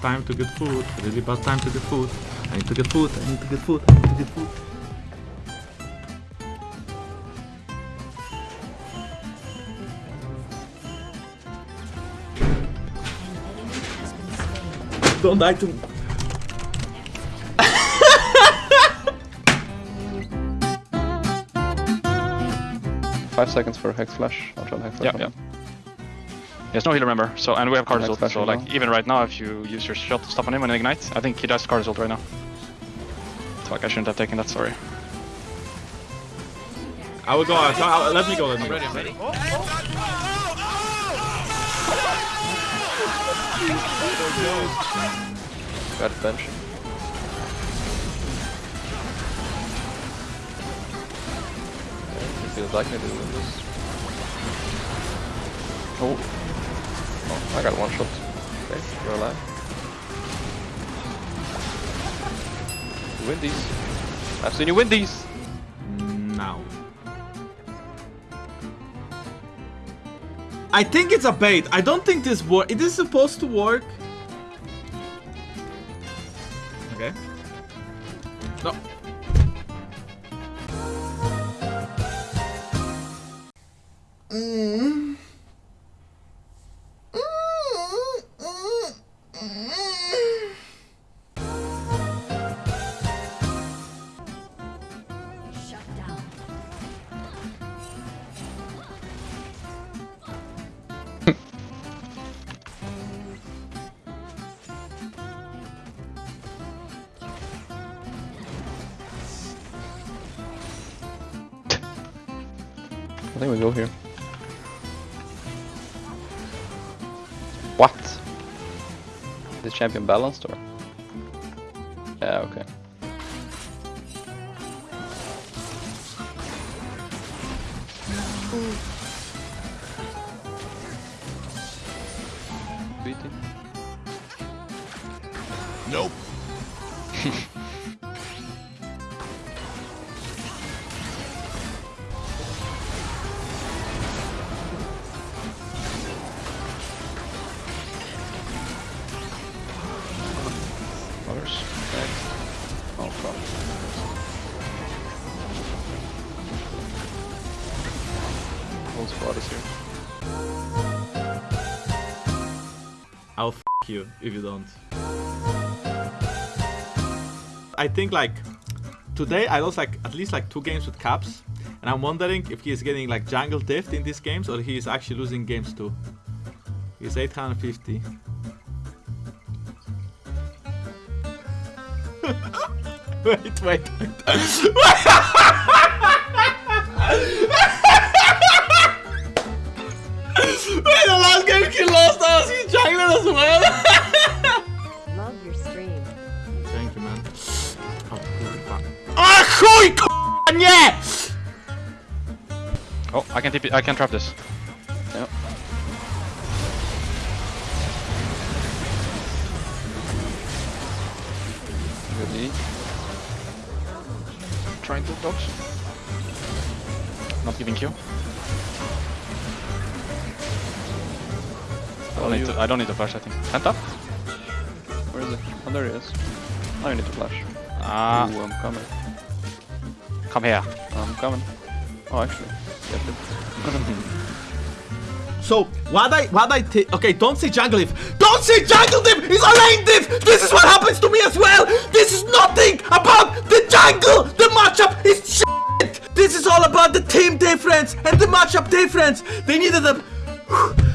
time to get food. Really bad time to get food. I need to get food. I need to get food. I need to get food. Don't die to me. Five seconds for Hex Flash. I'll try Hex Flash. Yeah, yeah. There's no heal, remember. So and we have card Next result. So like now. even right now, if you use your shot to stop on him and ignite, I think he does card result right now. Fuck, I shouldn't have taken that. Sorry. I will go. I, I, let me go. Let me go. Ready, I'm ready. Got bench. Okay, if feels like me to win this. Oh. I got one shot. Okay, you're alive. You win these. I've seen you win these. Now. I think it's a bait. I don't think this work. It is supposed to work. Okay. No. Shut I think we go here. What? Is the champion balanced or? Yeah, okay. BT. Nope. Here. I'll f you if you don't. I think like today I lost like at least like two games with caps, and I'm wondering if he is getting like jungle diff in these games or he is actually losing games too. He's 850. wait, wait, wait. man. Oh. Ah, chuj, k***a, nie! Oh, I can TP. I can trap this. Yep. Good E. Trying to dodge. Not giving Q. I don't, need you- to, I don't need to flash, I think. Penta? Where is it? Oh, there he is. Now you need to flash. Ah, Ooh, I'm coming. come here. I'm coming. Oh, actually. Get it. So, what I, what I thi- okay, don't say jungle diff. Don't say jungle diff! It's a lane diff! This is what happens to me as well! This is nothing about the jungle! The matchup is shit! This is all about the team difference and the matchup difference! They needed a...